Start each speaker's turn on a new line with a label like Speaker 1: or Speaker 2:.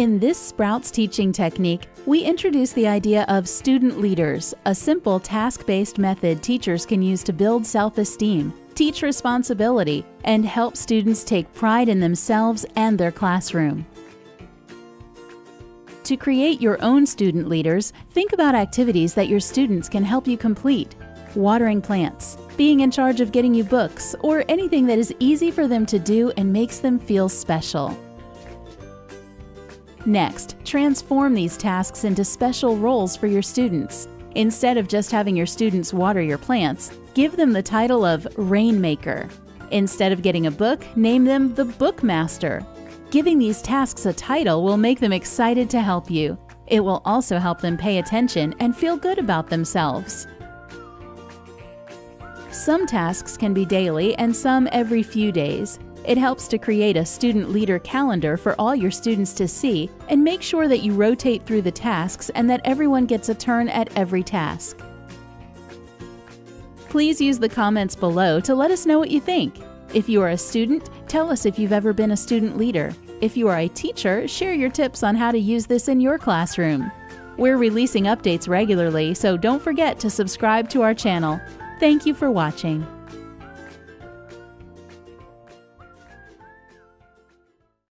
Speaker 1: In this Sprouts teaching technique, we introduce the idea of student leaders, a simple task based method teachers can use to build self esteem, teach responsibility, and help students take pride in themselves and their classroom. To create your own student leaders, think about activities that your students can help you complete. Watering plants, being in charge of getting you books, or anything that is easy for them to do and makes them feel special. Next, transform these tasks into special roles for your students. Instead of just having your students water your plants, give them the title of Rainmaker. Instead of getting a book, name them the Bookmaster. Giving these tasks a title will make them excited to help you. It will also help them pay attention and feel good about themselves. Some tasks can be daily and some every few days. It helps to create a student leader calendar for all your students to see and make sure that you rotate through the tasks and that everyone gets a turn at every task. Please use the comments below to let us know what you think. If you are a student, tell us if you've ever been a student leader. If you are a teacher, share your tips on how to use this in your classroom. We're releasing updates regularly, so don't forget to subscribe to our channel. Thank you for watching.